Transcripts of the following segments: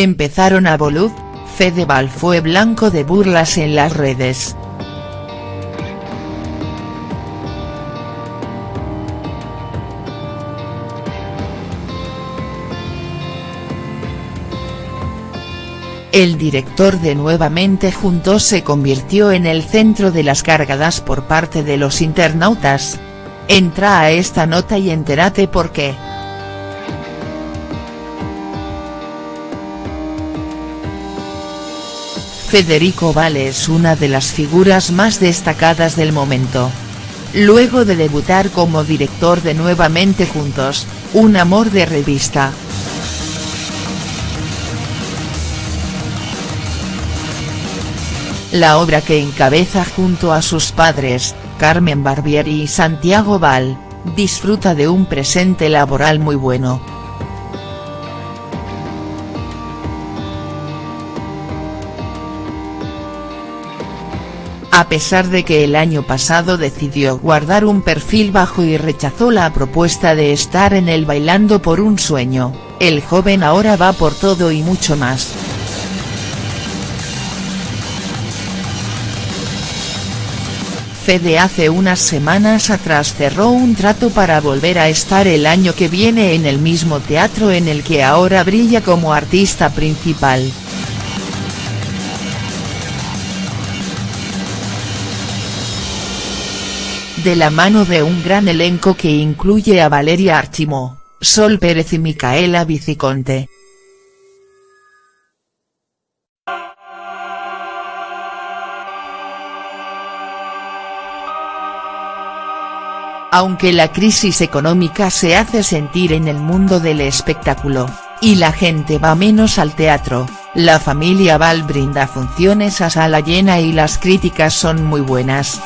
Empezaron a bolud, Fedeval fue blanco de burlas en las redes. El director de Nuevamente Juntos se convirtió en el centro de las cargadas por parte de los internautas. Entra a esta nota y entérate por qué. Federico Vale es una de las figuras más destacadas del momento. Luego de debutar como director de Nuevamente Juntos, un amor de revista, la obra que encabeza junto a sus padres, Carmen Barbieri y Santiago Val, disfruta de un presente laboral muy bueno. A pesar de que el año pasado decidió guardar un perfil bajo y rechazó la propuesta de estar en el Bailando por un Sueño, el joven ahora va por todo y mucho más. Fede hace unas semanas atrás cerró un trato para volver a estar el año que viene en el mismo teatro en el que ahora brilla como artista principal. De la mano de un gran elenco que incluye a Valeria Archimó, Sol Pérez y Micaela Viciconte. Aunque la crisis económica se hace sentir en el mundo del espectáculo, y la gente va menos al teatro, la familia Val brinda funciones a sala llena y las críticas son muy buenas.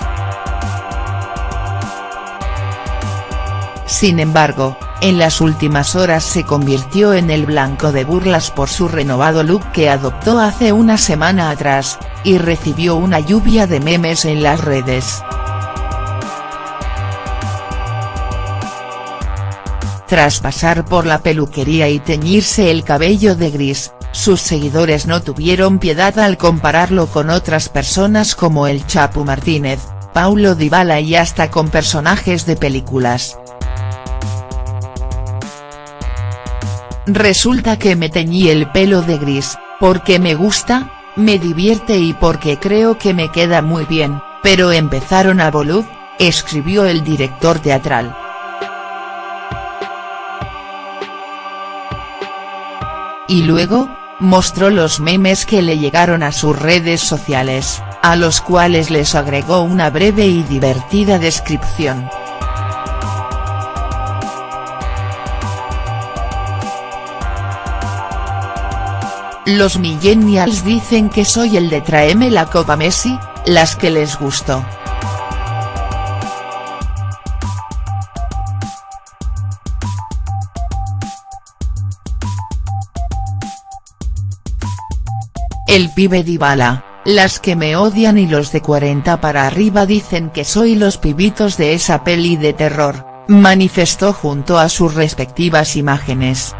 Sin embargo, en las últimas horas se convirtió en el blanco de burlas por su renovado look que adoptó hace una semana atrás, y recibió una lluvia de memes en las redes. Tras pasar por la peluquería y teñirse el cabello de gris, sus seguidores no tuvieron piedad al compararlo con otras personas como el Chapu Martínez, Paulo Dybala y hasta con personajes de películas. Resulta que me teñí el pelo de gris, porque me gusta, me divierte y porque creo que me queda muy bien, pero empezaron a bolud, escribió el director teatral. Y luego, mostró los memes que le llegaron a sus redes sociales, a los cuales les agregó una breve y divertida descripción. Los millennials dicen que soy el de tráeme la copa Messi, las que les gustó. El pibe Dybala, las que me odian y los de 40 para arriba dicen que soy los pibitos de esa peli de terror, manifestó junto a sus respectivas imágenes.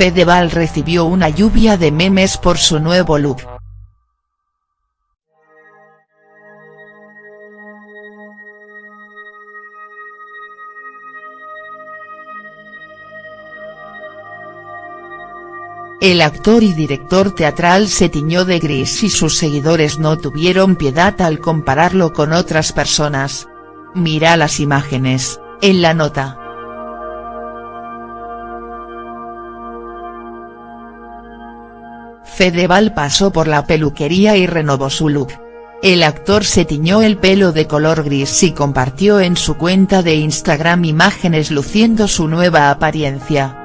Fedeval recibió una lluvia de memes por su nuevo look, El actor y director teatral se tiñó de gris y sus seguidores no tuvieron piedad al compararlo con otras personas. Mira las imágenes, en la nota. Fedeval pasó por la peluquería y renovó su look. El actor se tiñó el pelo de color gris y compartió en su cuenta de Instagram imágenes luciendo su nueva apariencia.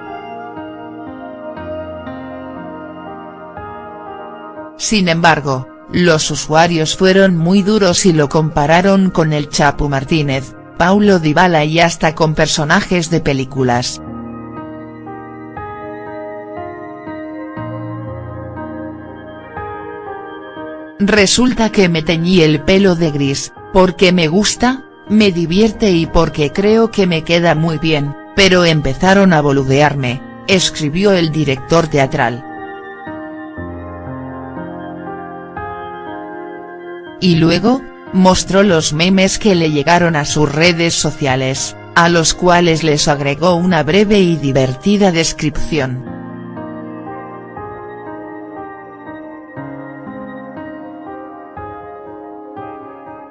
Sin embargo, los usuarios fueron muy duros y lo compararon con el Chapu Martínez, Paulo Dybala y hasta con personajes de películas. Resulta que me teñí el pelo de gris, porque me gusta, me divierte y porque creo que me queda muy bien, pero empezaron a boludearme, escribió el director teatral. Y luego, mostró los memes que le llegaron a sus redes sociales, a los cuales les agregó una breve y divertida descripción.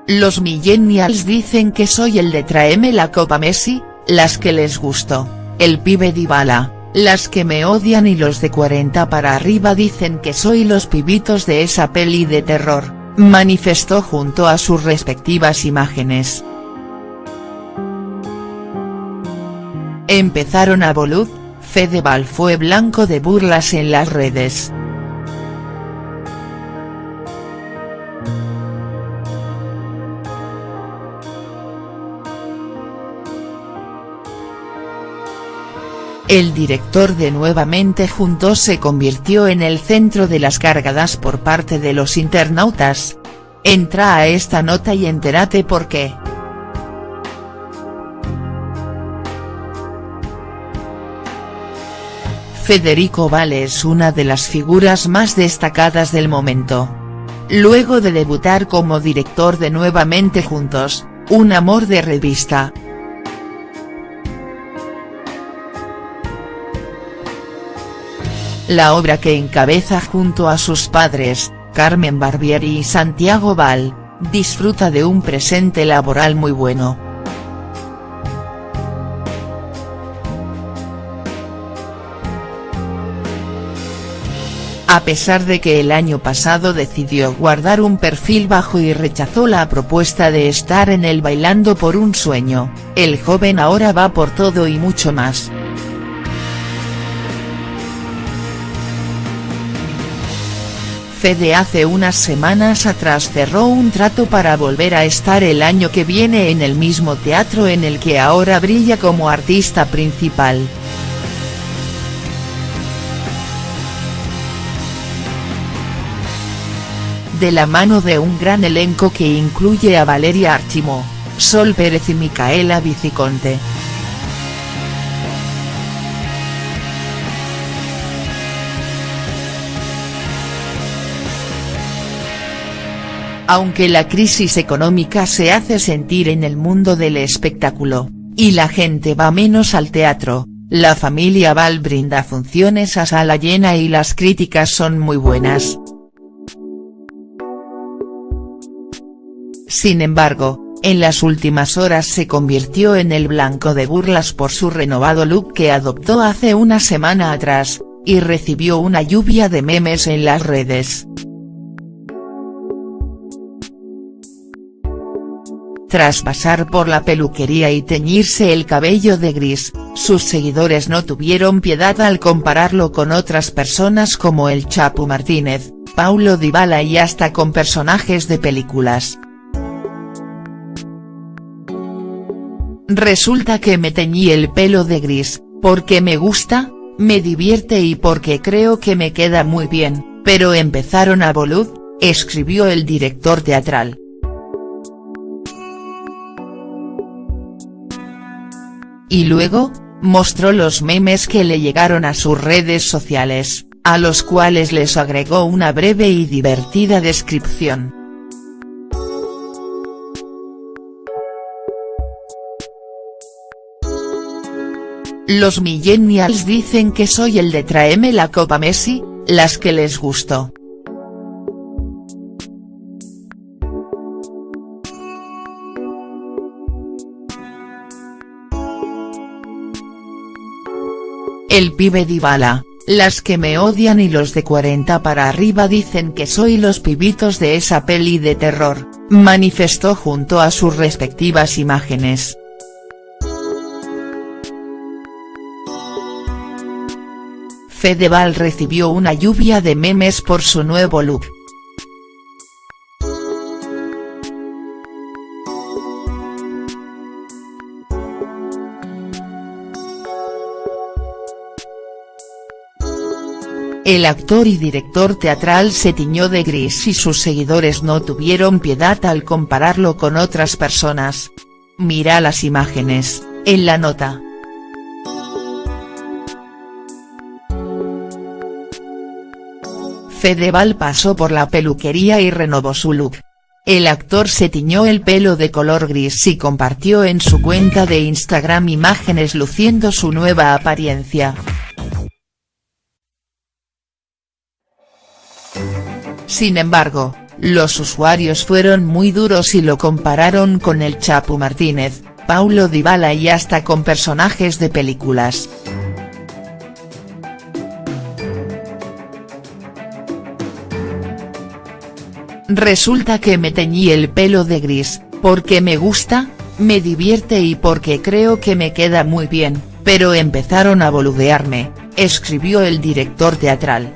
Los millennials dicen que soy el de tráeme la copa Messi, las que les gustó, el pibe Dybala, las que me odian y los de 40 para arriba dicen que soy los pibitos de esa peli de terror, manifestó junto a sus respectivas imágenes. Empezaron a bolud, Fedeval fue blanco de burlas en las redes. El director de Nuevamente Juntos se convirtió en el centro de las cargadas por parte de los internautas. Entra a esta nota y entérate por qué. Federico Vale es una de las figuras más destacadas del momento. Luego de debutar como director de Nuevamente Juntos, un amor de revista, la obra que encabeza junto a sus padres, Carmen Barbieri y Santiago Val, disfruta de un presente laboral muy bueno. A pesar de que el año pasado decidió guardar un perfil bajo y rechazó la propuesta de estar en el Bailando por un Sueño, el joven ahora va por todo y mucho más. Fede hace unas semanas atrás cerró un trato para volver a estar el año que viene en el mismo teatro en el que ahora brilla como artista principal. De la mano de un gran elenco que incluye a Valeria Archimo, Sol Pérez y Micaela Viciconte. Aunque la crisis económica se hace sentir en el mundo del espectáculo, y la gente va menos al teatro, la familia Val brinda funciones a sala llena y las críticas son muy buenas. Sin embargo, en las últimas horas se convirtió en el blanco de burlas por su renovado look que adoptó hace una semana atrás, y recibió una lluvia de memes en las redes. Tras pasar por la peluquería y teñirse el cabello de gris, sus seguidores no tuvieron piedad al compararlo con otras personas como el Chapu Martínez, Paulo Dybala y hasta con personajes de películas. Resulta que me teñí el pelo de gris, porque me gusta, me divierte y porque creo que me queda muy bien, pero empezaron a bolud, escribió el director teatral. Y luego, mostró los memes que le llegaron a sus redes sociales, a los cuales les agregó una breve y divertida descripción. Los millennials dicen que soy el de tráeme la copa Messi, las que les gustó. El pibe Dybala, las que me odian y los de 40 para arriba dicen que soy los pibitos de esa peli de terror, manifestó junto a sus respectivas imágenes. Fedeval recibió una lluvia de memes por su nuevo look. El actor y director teatral se tiñó de gris y sus seguidores no tuvieron piedad al compararlo con otras personas. Mira las imágenes, en la nota. Fedeval pasó por la peluquería y renovó su look. El actor se tiñó el pelo de color gris y compartió en su cuenta de Instagram imágenes luciendo su nueva apariencia. Sin embargo, los usuarios fueron muy duros y lo compararon con el Chapu Martínez, Paulo Dybala y hasta con personajes de películas. Resulta que me teñí el pelo de gris, porque me gusta, me divierte y porque creo que me queda muy bien, pero empezaron a boludearme, escribió el director teatral.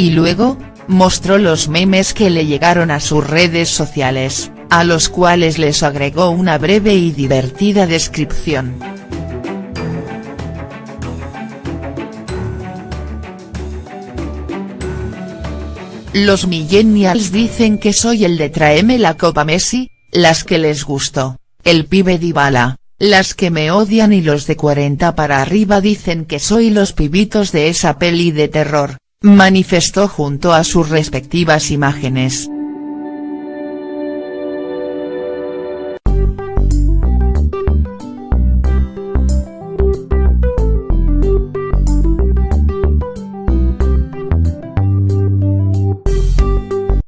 Y luego, mostró los memes que le llegaron a sus redes sociales, a los cuales les agregó una breve y divertida descripción. Los millennials dicen que soy el de tráeme la copa Messi, las que les gustó, el pibe Dybala, las que me odian y los de 40 para arriba dicen que soy los pibitos de esa peli de terror, manifestó junto a sus respectivas imágenes.